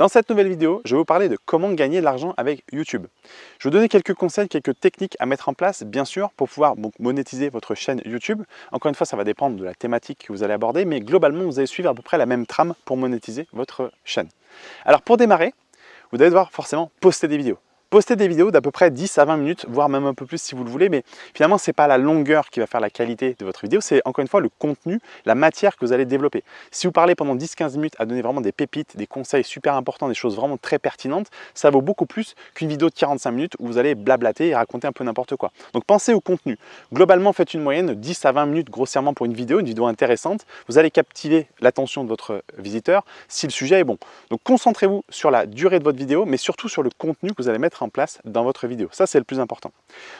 Dans cette nouvelle vidéo, je vais vous parler de comment gagner de l'argent avec YouTube. Je vais vous donner quelques conseils, quelques techniques à mettre en place, bien sûr, pour pouvoir monétiser votre chaîne YouTube. Encore une fois, ça va dépendre de la thématique que vous allez aborder, mais globalement, vous allez suivre à peu près la même trame pour monétiser votre chaîne. Alors pour démarrer, vous allez devoir forcément poster des vidéos. Postez des vidéos d'à peu près 10 à 20 minutes, voire même un peu plus si vous le voulez, mais finalement, ce n'est pas la longueur qui va faire la qualité de votre vidéo, c'est encore une fois le contenu, la matière que vous allez développer. Si vous parlez pendant 10-15 minutes à donner vraiment des pépites, des conseils super importants, des choses vraiment très pertinentes, ça vaut beaucoup plus qu'une vidéo de 45 minutes où vous allez blablater et raconter un peu n'importe quoi. Donc pensez au contenu. Globalement, faites une moyenne de 10 à 20 minutes grossièrement pour une vidéo, une vidéo intéressante. Vous allez captiver l'attention de votre visiteur si le sujet est bon. Donc concentrez-vous sur la durée de votre vidéo, mais surtout sur le contenu que vous allez mettre en place dans votre vidéo. Ça, c'est le plus important.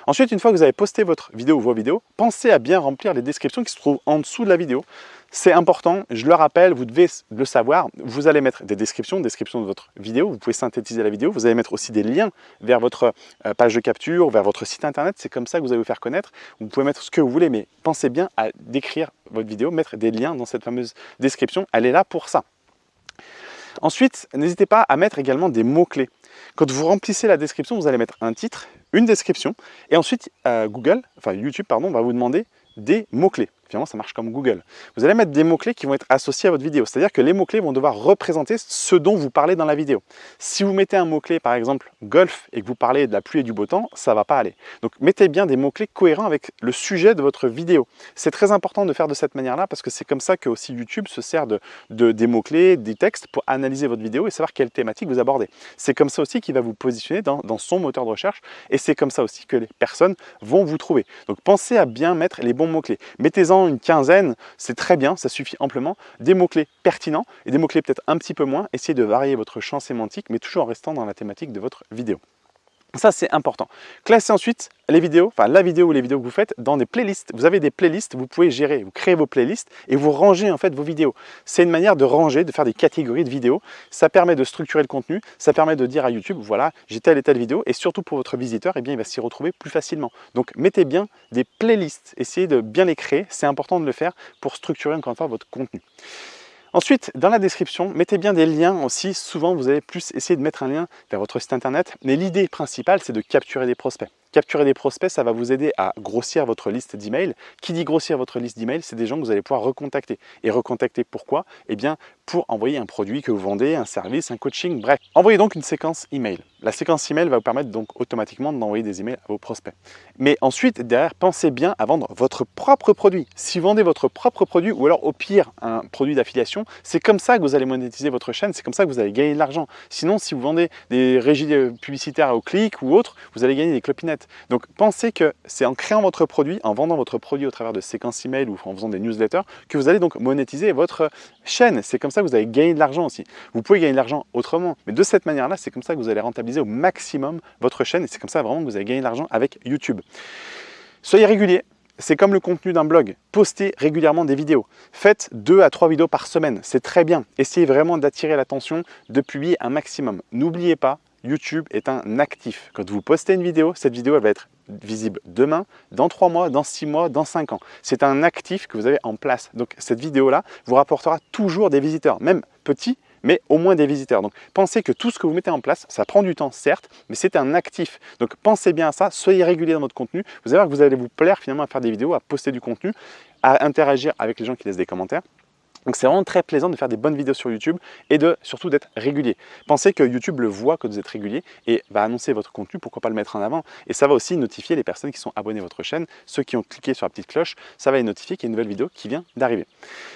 Ensuite, une fois que vous avez posté votre vidéo ou vos vidéos, pensez à bien remplir les descriptions qui se trouvent en dessous de la vidéo. C'est important, je le rappelle, vous devez le savoir. Vous allez mettre des descriptions, descriptions de votre vidéo. Vous pouvez synthétiser la vidéo. Vous allez mettre aussi des liens vers votre euh, page de capture, vers votre site internet. C'est comme ça que vous allez vous faire connaître. Vous pouvez mettre ce que vous voulez, mais pensez bien à décrire votre vidéo, mettre des liens dans cette fameuse description. Elle est là pour ça. Ensuite, n'hésitez pas à mettre également des mots-clés. Quand vous remplissez la description, vous allez mettre un titre, une description, et ensuite euh, Google, enfin YouTube, pardon, va vous demander des mots-clés. Finalement, ça marche comme Google. Vous allez mettre des mots-clés qui vont être associés à votre vidéo. C'est-à-dire que les mots-clés vont devoir représenter ce dont vous parlez dans la vidéo. Si vous mettez un mot-clé, par exemple, golf, et que vous parlez de la pluie et du beau temps, ça ne va pas aller. Donc, mettez bien des mots-clés cohérents avec le sujet de votre vidéo. C'est très important de faire de cette manière-là parce que c'est comme ça que aussi YouTube se sert de, des mots-clés, des textes pour analyser votre vidéo et savoir quelle thématique vous abordez. C'est comme ça aussi qu'il va vous positionner dans, dans son moteur de recherche et c'est comme ça aussi que les personnes vont vous trouver. Donc, pensez à bien mettre les bons mots-clés. Mettez-en une quinzaine, c'est très bien, ça suffit amplement. Des mots-clés pertinents et des mots-clés peut-être un petit peu moins. Essayez de varier votre champ sémantique, mais toujours en restant dans la thématique de votre vidéo. Ça, c'est important. Classez ensuite les vidéos, enfin la vidéo ou les vidéos que vous faites dans des playlists. Vous avez des playlists, vous pouvez gérer, vous créez vos playlists et vous rangez en fait vos vidéos. C'est une manière de ranger, de faire des catégories de vidéos. Ça permet de structurer le contenu, ça permet de dire à YouTube, voilà, j'ai telle et telle vidéo et surtout pour votre visiteur, eh bien, il va s'y retrouver plus facilement. Donc mettez bien des playlists, essayez de bien les créer, c'est important de le faire pour structurer encore une fois votre contenu. Ensuite, dans la description, mettez bien des liens aussi. Souvent, vous allez plus essayer de mettre un lien vers votre site internet. Mais l'idée principale, c'est de capturer des prospects. Capturer des prospects, ça va vous aider à grossir votre liste d'emails. Qui dit grossir votre liste d'emails, c'est des gens que vous allez pouvoir recontacter. Et recontacter pourquoi? Eh bien, pour envoyer un produit que vous vendez, un service, un coaching, bref. Envoyez donc une séquence email. La séquence email va vous permettre donc automatiquement d'envoyer des emails à vos prospects. Mais ensuite, derrière, pensez bien à vendre votre propre produit. Si vous vendez votre propre produit ou alors au pire un produit d'affiliation, c'est comme ça que vous allez monétiser votre chaîne, c'est comme ça que vous allez gagner de l'argent. Sinon, si vous vendez des régies publicitaires au clic ou autre, vous allez gagner des clopinettes. Donc pensez que c'est en créant votre produit, en vendant votre produit au travers de séquences email ou en faisant des newsletters, que vous allez donc monétiser votre chaîne. C'est comme ça que vous allez gagner de l'argent aussi. Vous pouvez gagner de l'argent autrement, mais de cette manière-là, c'est comme ça que vous allez rentabiliser au maximum votre chaîne et c'est comme ça vraiment que vous allez gagner de l'argent avec YouTube. Soyez régulier, c'est comme le contenu d'un blog. Postez régulièrement des vidéos. Faites deux à trois vidéos par semaine. C'est très bien. Essayez vraiment d'attirer l'attention, de publier un maximum. N'oubliez pas, YouTube est un actif. Quand vous postez une vidéo, cette vidéo va être visible demain, dans trois mois, dans six mois, dans cinq ans. C'est un actif que vous avez en place. Donc cette vidéo-là vous rapportera toujours des visiteurs, même petits, mais au moins des visiteurs. Donc pensez que tout ce que vous mettez en place, ça prend du temps certes, mais c'est un actif. Donc pensez bien à ça, soyez régulier dans votre contenu. Vous allez voir que vous allez vous plaire finalement à faire des vidéos, à poster du contenu, à interagir avec les gens qui laissent des commentaires. Donc c'est vraiment très plaisant de faire des bonnes vidéos sur YouTube et de surtout d'être régulier. Pensez que YouTube le voit que vous êtes régulier et va annoncer votre contenu, pourquoi pas le mettre en avant. Et ça va aussi notifier les personnes qui sont abonnées à votre chaîne, ceux qui ont cliqué sur la petite cloche, ça va les notifier qu'il y a une nouvelle vidéo qui vient d'arriver.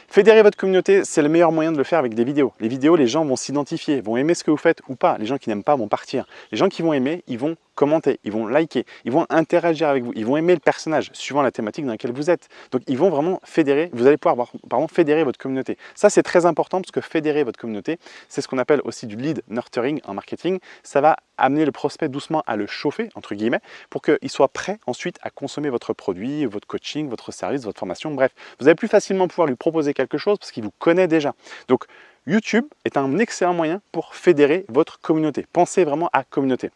Fédérer votre communauté, c'est le meilleur moyen de le faire avec des vidéos. Les vidéos, les gens vont s'identifier, vont aimer ce que vous faites ou pas. Les gens qui n'aiment pas vont partir. Les gens qui vont aimer, ils vont commenter, ils vont liker, ils vont interagir avec vous, ils vont aimer le personnage suivant la thématique dans laquelle vous êtes. Donc ils vont vraiment fédérer, vous allez pouvoir pardon, fédérer votre communauté. Ça c'est très important parce que fédérer votre communauté, c'est ce qu'on appelle aussi du lead nurturing en marketing. Ça va amener le prospect doucement à le chauffer, entre guillemets, pour qu'il soit prêt ensuite à consommer votre produit, votre coaching, votre service, votre formation, bref. Vous allez plus facilement pouvoir lui proposer quelque chose parce qu'il vous connaît déjà. Donc YouTube est un excellent moyen pour fédérer votre communauté. Pensez vraiment à communauté.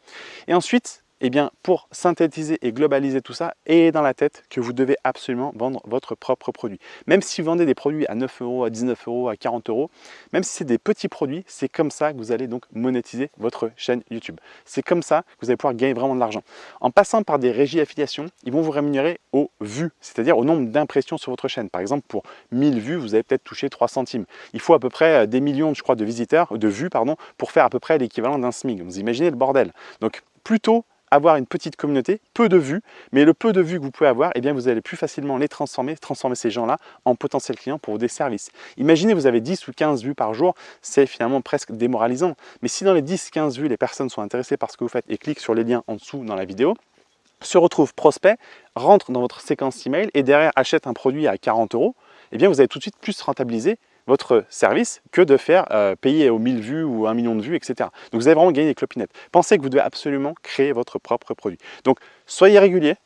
Et ensuite, eh bien, pour synthétiser et globaliser tout ça, et dans la tête que vous devez absolument vendre votre propre produit. Même si vous vendez des produits à 9 euros, à 19 euros, à 40 euros, même si c'est des petits produits, c'est comme ça que vous allez donc monétiser votre chaîne YouTube. C'est comme ça que vous allez pouvoir gagner vraiment de l'argent. En passant par des régies affiliation, ils vont vous rémunérer au vues, c'est-à-dire au nombre d'impressions sur votre chaîne. Par exemple, pour 1000 vues, vous allez peut-être toucher 3 centimes. Il faut à peu près euh, des millions, je crois, de visiteurs, de vues, pardon, pour faire à peu près l'équivalent d'un SMIC. Vous imaginez le bordel. Donc, plutôt avoir une petite communauté, peu de vues, mais le peu de vues que vous pouvez avoir, eh bien vous allez plus facilement les transformer, transformer ces gens-là en potentiels clients pour des services. Imaginez, vous avez 10 ou 15 vues par jour, c'est finalement presque démoralisant. Mais si dans les 10-15 vues, les personnes sont intéressées par ce que vous faites et cliquent sur les liens en dessous dans la vidéo, se retrouve prospect, rentre dans votre séquence email et derrière achète un produit à 40 euros, eh bien vous allez tout de suite plus rentabiliser votre service que de faire euh, payer aux 1000 vues ou 1 million de vues, etc. Donc vous allez vraiment gagner des clopinettes. Pensez que vous devez absolument créer votre propre produit. Donc soyez régulier,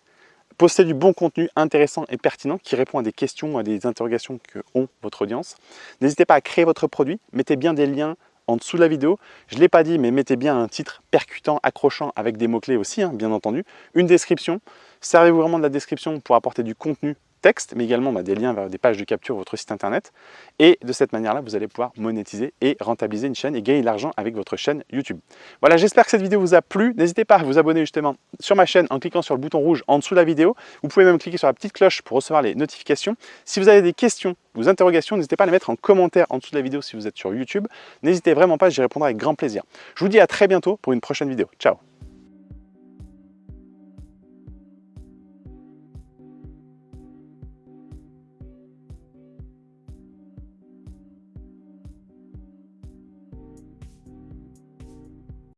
postez du bon contenu intéressant et pertinent qui répond à des questions, à des interrogations que ont votre audience. N'hésitez pas à créer votre produit, mettez bien des liens en dessous de la vidéo. Je ne l'ai pas dit, mais mettez bien un titre percutant, accrochant avec des mots-clés aussi, hein, bien entendu. Une description. Servez-vous vraiment de la description pour apporter du contenu texte, mais également bah, des liens vers des pages de capture votre site internet. Et de cette manière-là, vous allez pouvoir monétiser et rentabiliser une chaîne et gagner de l'argent avec votre chaîne YouTube. Voilà, j'espère que cette vidéo vous a plu. N'hésitez pas à vous abonner justement sur ma chaîne en cliquant sur le bouton rouge en dessous de la vidéo. Vous pouvez même cliquer sur la petite cloche pour recevoir les notifications. Si vous avez des questions ou interrogations, n'hésitez pas à les mettre en commentaire en dessous de la vidéo si vous êtes sur YouTube. N'hésitez vraiment pas, j'y répondrai avec grand plaisir. Je vous dis à très bientôt pour une prochaine vidéo. Ciao